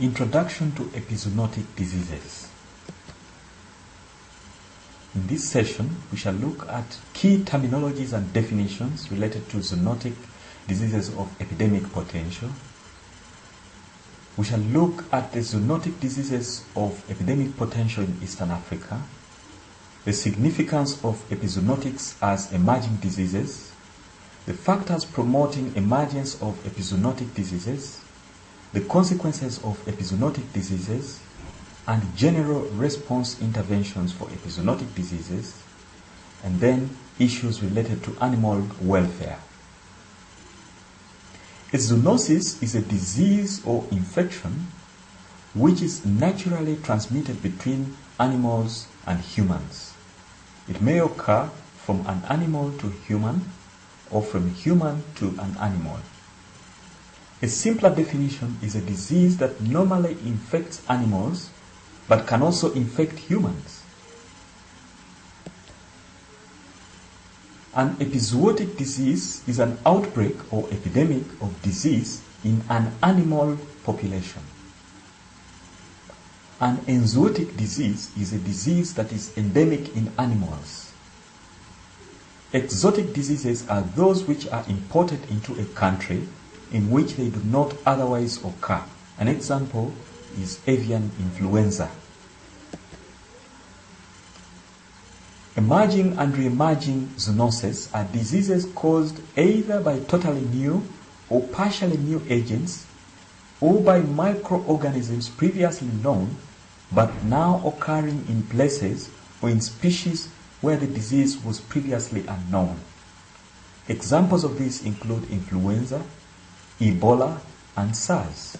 Introduction to Epizoonotic Diseases. In this session, we shall look at key terminologies and definitions related to zoonotic diseases of epidemic potential. We shall look at the zoonotic diseases of epidemic potential in Eastern Africa, the significance of epizoonotics as emerging diseases, the factors promoting emergence of epizoonotic diseases, the consequences of epizoonotic diseases, and general response interventions for epizoonotic diseases, and then issues related to animal welfare. A zoonosis is a disease or infection which is naturally transmitted between animals and humans. It may occur from an animal to human or from human to an animal. A simpler definition is a disease that normally infects animals but can also infect humans. An epizootic disease is an outbreak or epidemic of disease in an animal population. An enzootic disease is a disease that is endemic in animals. Exotic diseases are those which are imported into a country in which they do not otherwise occur. An example is avian influenza. Emerging and re-emerging zoonoses are diseases caused either by totally new or partially new agents or by microorganisms previously known but now occurring in places or in species where the disease was previously unknown. Examples of these include influenza, Ebola, and SARS.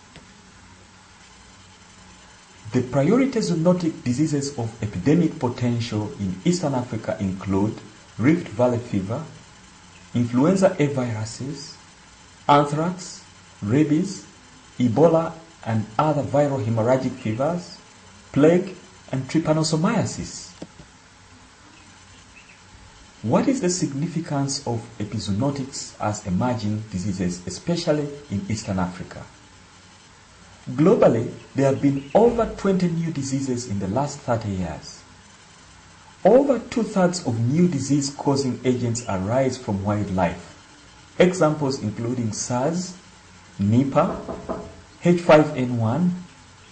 The priority zoonotic diseases of epidemic potential in Eastern Africa include Rift Valley fever, influenza A viruses, anthrax, rabies, Ebola and other viral hemorrhagic fevers, plague, and trypanosomiasis. What is the significance of epizoonotics as emerging diseases, especially in Eastern Africa? Globally, there have been over 20 new diseases in the last 30 years. Over two-thirds of new disease-causing agents arise from wildlife. Examples including SARS, Nipah, H5N1,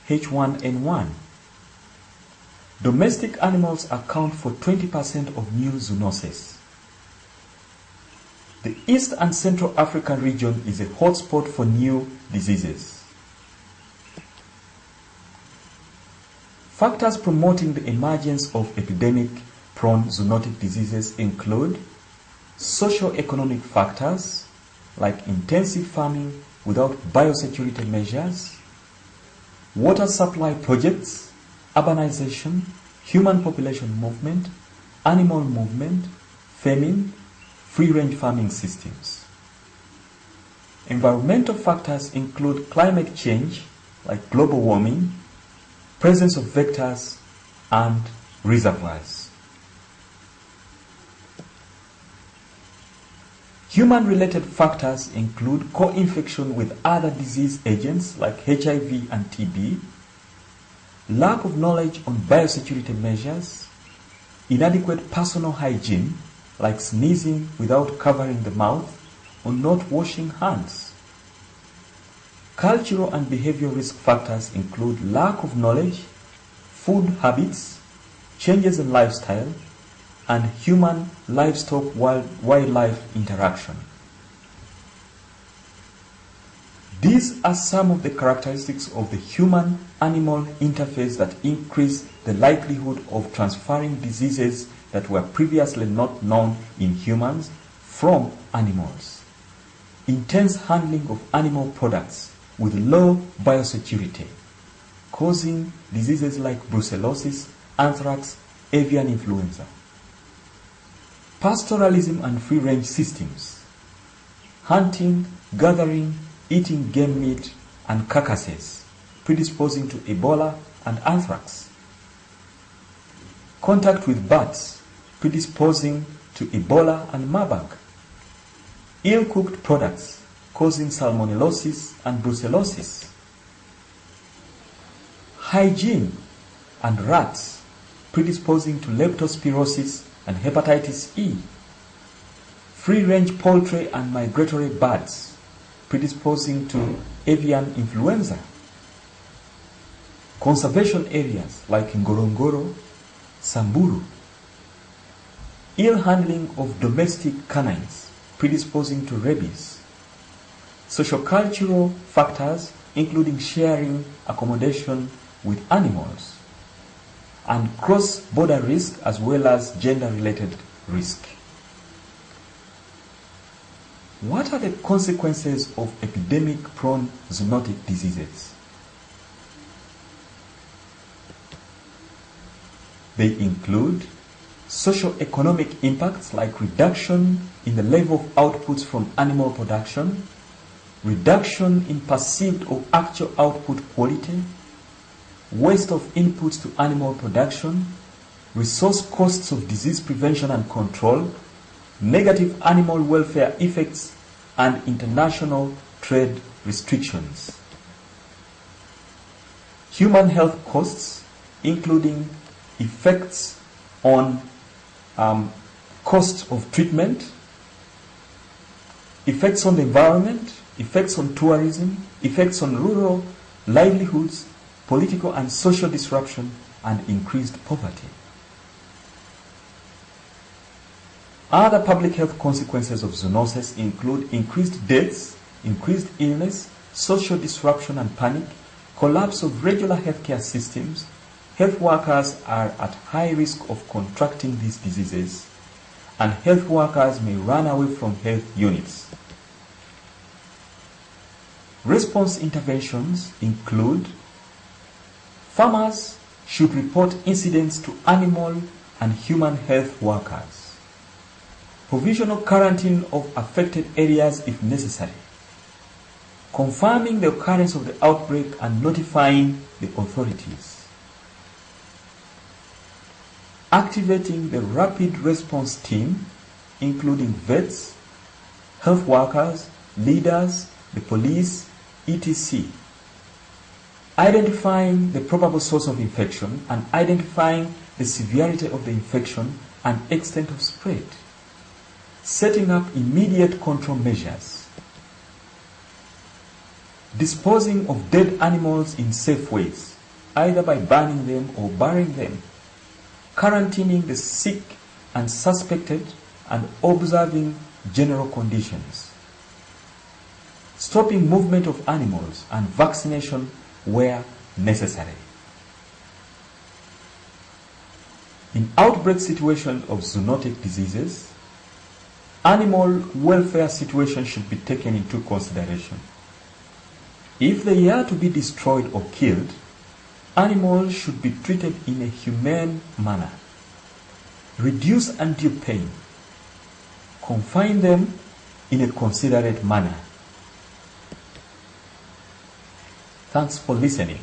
H1N1. Domestic animals account for 20% of new zoonoses. The East and Central African region is a hotspot for new diseases. Factors promoting the emergence of epidemic-prone zoonotic diseases include socio-economic factors like intensive farming without biosecurity measures, water supply projects, urbanization, human population movement, animal movement, famine, free-range farming systems. Environmental factors include climate change like global warming, presence of vectors and reservoirs. Human-related factors include co-infection with other disease agents like HIV and TB, lack of knowledge on biosecurity measures, inadequate personal hygiene like sneezing without covering the mouth or not washing hands. Cultural and behavioral risk factors include lack of knowledge, food habits, changes in lifestyle, and human livestock wildlife interaction. These are some of the characteristics of the human animal interface that increase the likelihood of transferring diseases that were previously not known in humans from animals. Intense handling of animal products with low biosecurity, causing diseases like brucellosis, anthrax, avian influenza. Pastoralism and free-range systems, hunting, gathering, eating game meat and carcasses, predisposing to Ebola and anthrax. Contact with bats, predisposing to Ebola and Marburg. Ill-cooked products, causing salmonellosis and brucellosis. hygiene and rats predisposing to leptospirosis and hepatitis E, free-range poultry and migratory birds predisposing to avian influenza, conservation areas like Ngorongoro, Samburu, ill handling of domestic canines predisposing to rabies, sociocultural factors including sharing accommodation with animals, and cross-border risk as well as gender-related risk. What are the consequences of epidemic-prone zoonotic diseases? They include socio-economic impacts like reduction in the level of outputs from animal production, reduction in perceived or actual output quality, waste of inputs to animal production, resource costs of disease prevention and control, negative animal welfare effects, and international trade restrictions. Human health costs, including effects on um, cost of treatment, effects on the environment, effects on tourism, effects on rural livelihoods, political and social disruption, and increased poverty. Other public health consequences of zoonosis include increased deaths, increased illness, social disruption and panic, collapse of regular healthcare systems, health workers are at high risk of contracting these diseases, and health workers may run away from health units. Response interventions include farmers should report incidents to animal and human health workers. Provisional quarantine of affected areas if necessary. Confirming the occurrence of the outbreak and notifying the authorities activating the rapid response team, including vets, health workers, leaders, the police, etc. Identifying the probable source of infection and identifying the severity of the infection and extent of spread. Setting up immediate control measures. Disposing of dead animals in safe ways, either by burning them or burying them quarantining the sick and suspected, and observing general conditions. Stopping movement of animals and vaccination where necessary. In outbreak situations of zoonotic diseases, animal welfare situation should be taken into consideration. If they are to be destroyed or killed, Animals should be treated in a humane manner. Reduce undue pain. Confine them in a considerate manner. Thanks for listening.